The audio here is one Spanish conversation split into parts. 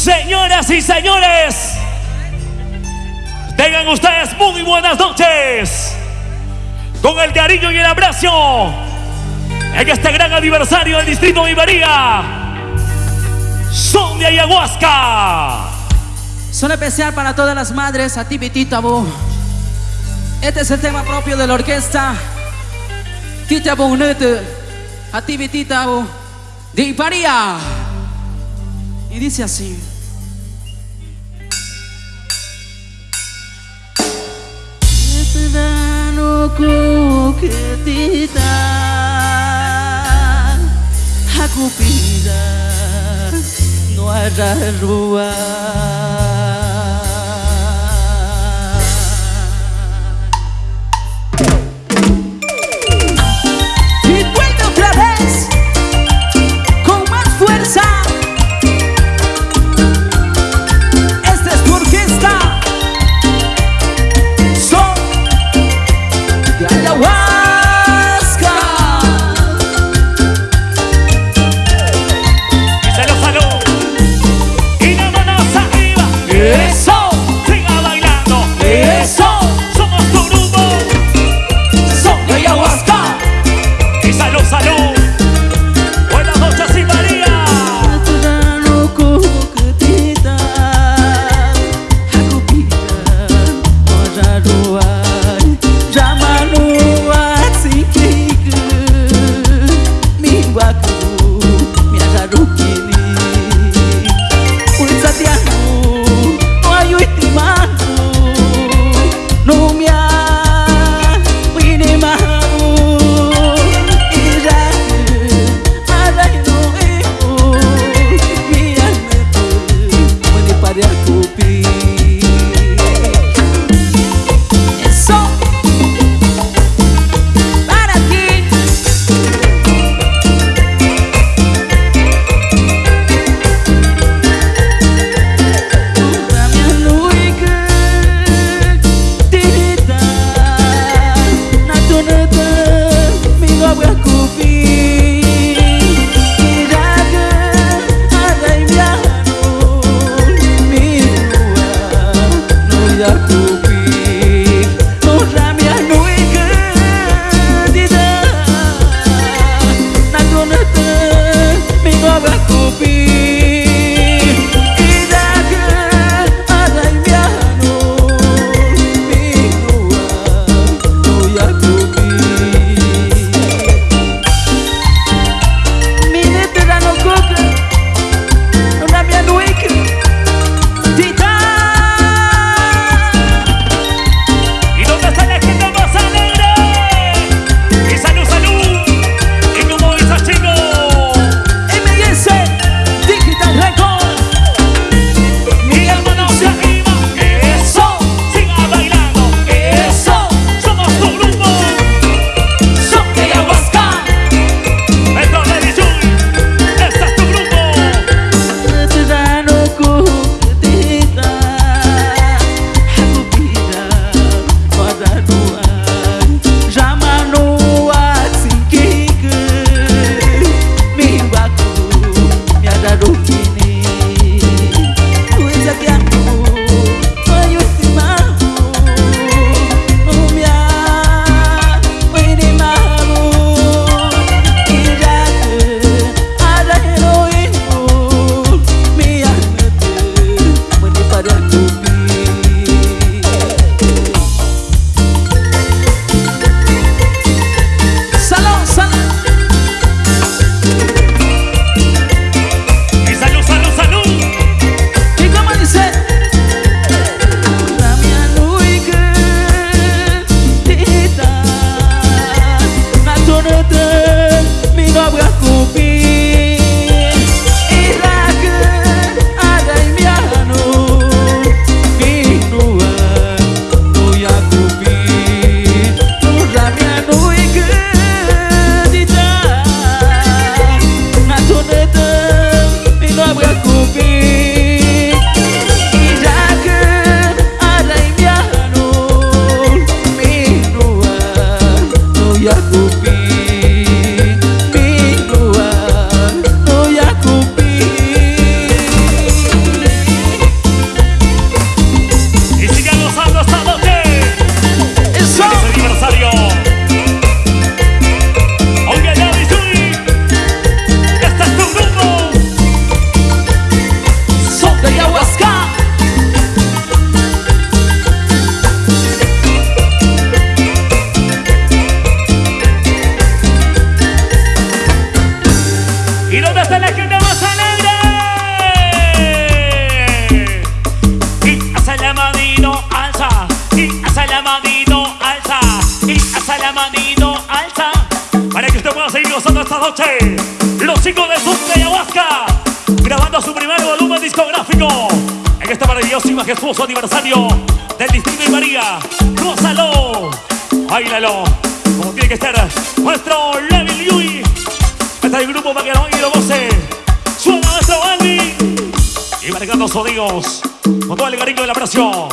Señoras y señores, tengan ustedes muy buenas noches. Con el cariño y el abrazo en este gran aniversario del Distrito de Ibería. Son de Ayahuasca. Son especial para todas las madres, a ti, Vitita, bu. Este es el tema propio de la orquesta. Tita Bonete, a ti, Vitita, bu. De. Y dice así. Verano coquetita, a cupida, no hará rúa. que estuvo su aniversario del Distrito y María. Gózalo, bailalo, como tiene que estar nuestro Levi Yui. Está el grupo para que lo y lo goce. Suena nuestro Andy y marcando sonidos con todo el cariño de la presión.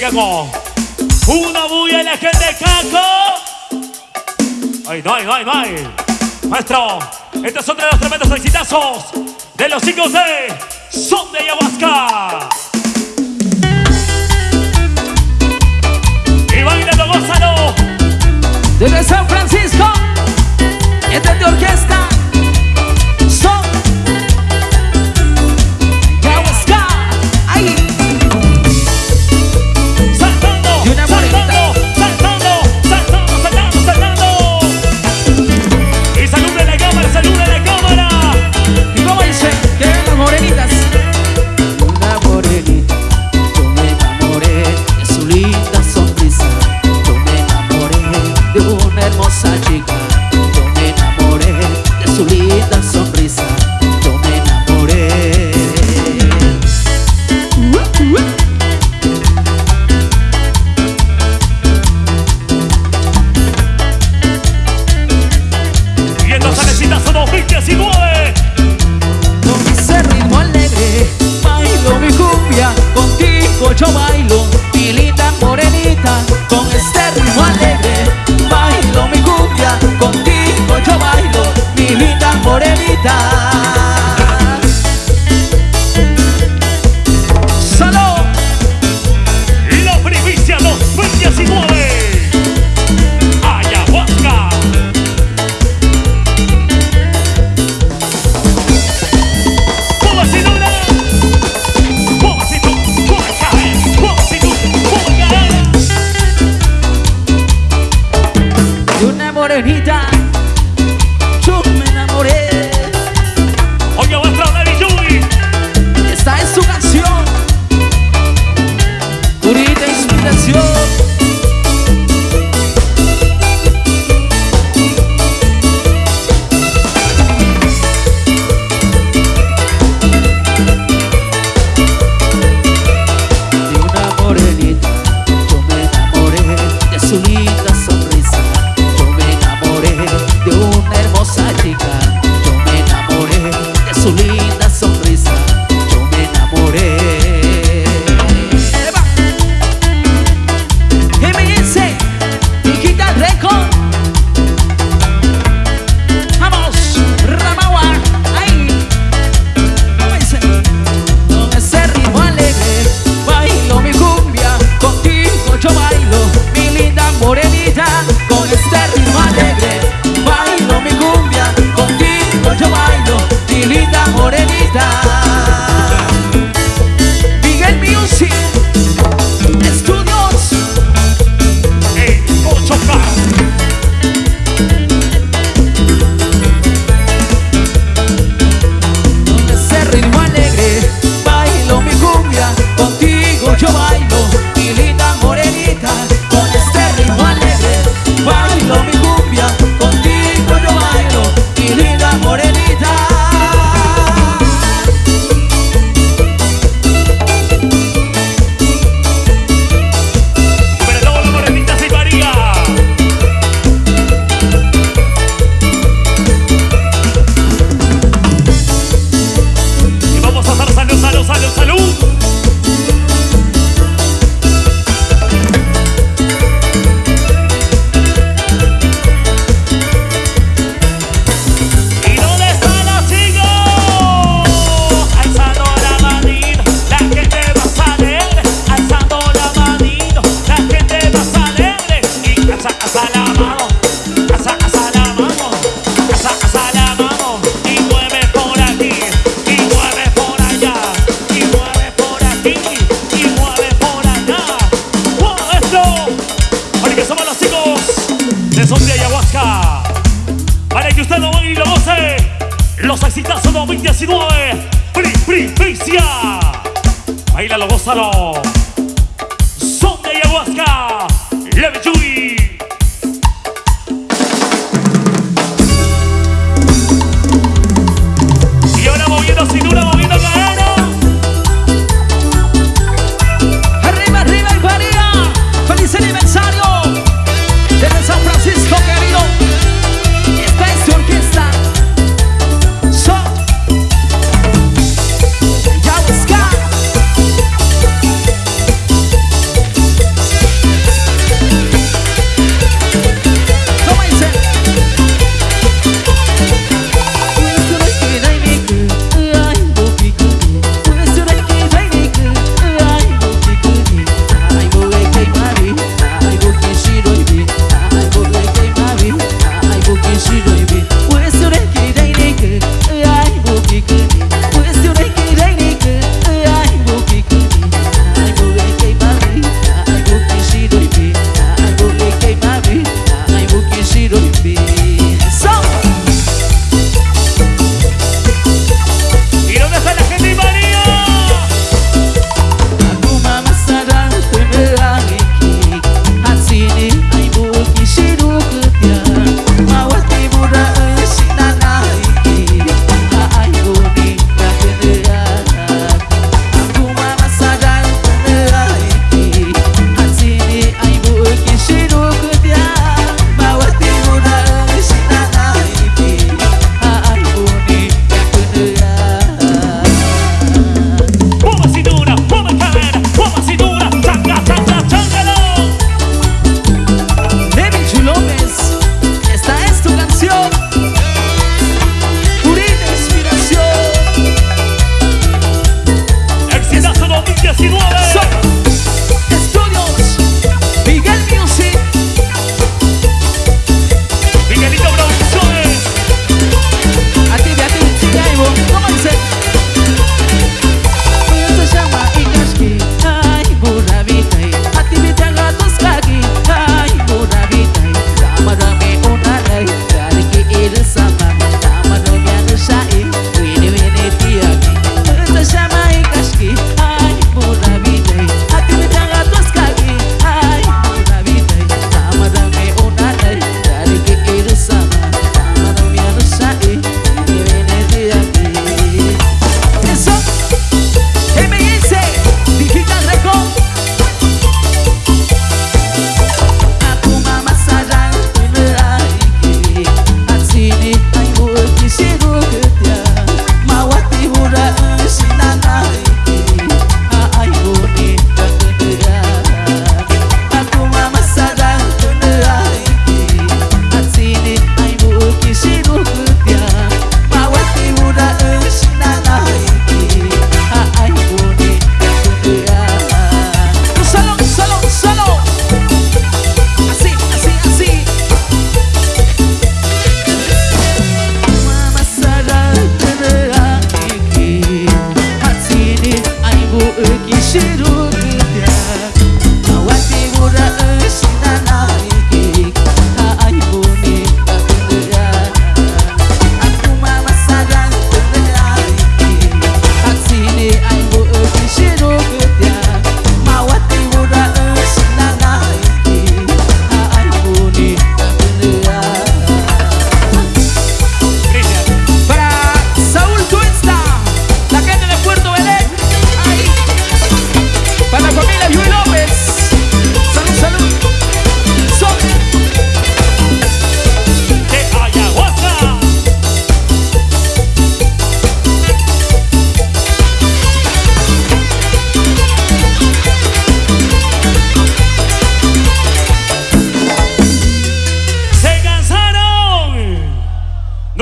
pega con una bulla en la gente de Caco. Ay, no, ay, no, ay, no, ay. Maestro, estos son de los tremendos exitazos de los chicos de Son de Ayahuasca. Y bailando Gonzalo. Desde San Francisco, esta es de orquesta. son de ayahuasca. Para que usted lo baile y lo goce. Los exitazos 2019. Pri, pri, pricia. Bailalo, gózalo. Son de ayahuasca.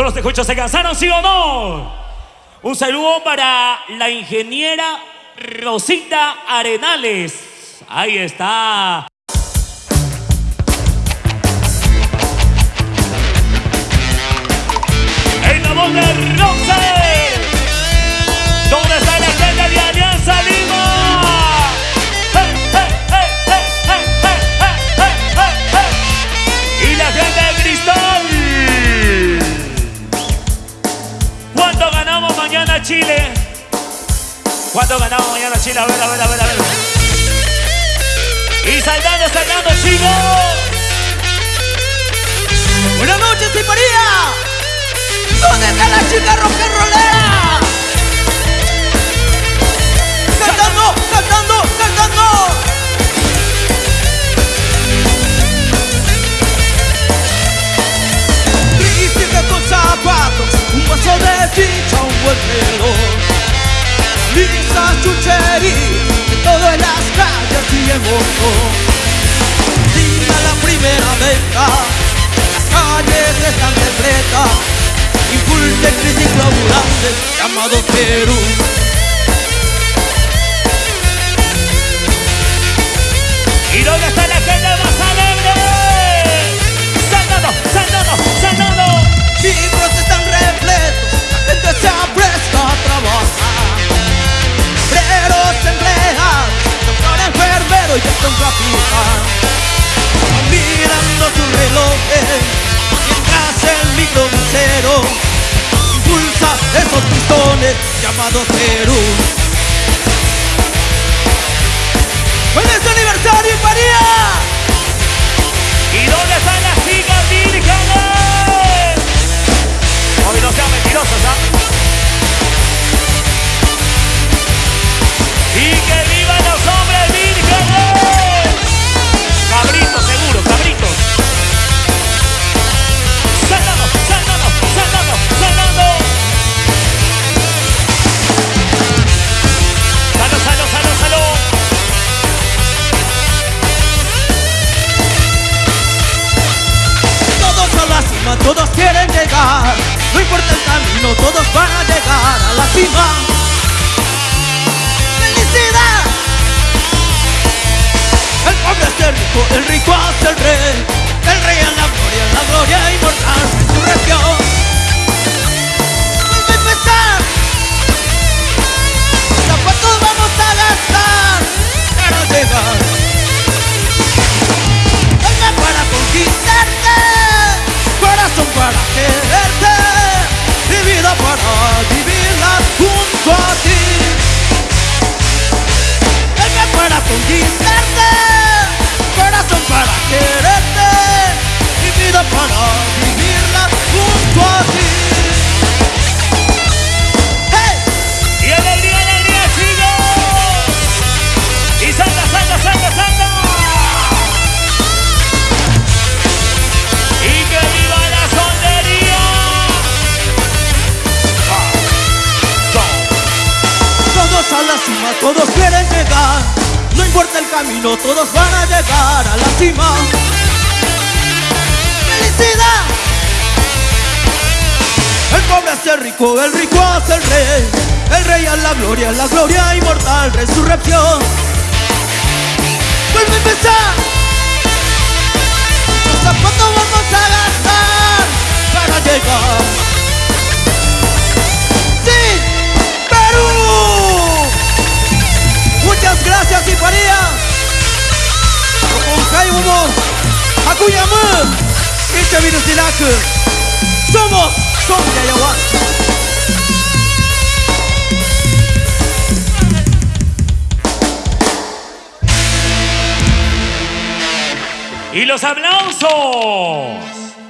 Escucho, ¿se cansaron, sí o no? Un saludo para la ingeniera Rosita Arenales. Ahí está. En la de. ¿Cuánto ganamos mañana Chile? A ver, a ver, a ver, a ver. Y saltando, saltando, chicos. Buenas noches, María. ¿Dónde está la chica rock and rollera? Cantando, cantando, cantando. Príncipe con zapatos, un vaso de chicha, un buen reloj. Lisa chuchería, de todo en las calles y en moto. Día la primera venta, las calles están repletas. Impulse crisis laborales llamado Perú. ¿Y dónde está la gente más adopté a. ¡Felicidad! El pobre hace el rico, el rico hace el rey. El rey en la gloria, la gloria inmortal, resurrección. Vuelve a empezar. ¿Cuántos vamos a gastar para llegar? Alma para conquistarte, camino, todos van a llegar a la cima. ¡Felicidad! El pobre hace el rico, el rico hace el rey. El rey a la gloria, la gloria inmortal, resurrección. Vuelve a empezar. ¿Hasta cuánto vamos a gastar para llegar? ¡Sí! ¡Perú! Muchas gracias, Orang kaya umum Aku Yama Kita Som Jayawan Y los aplausos.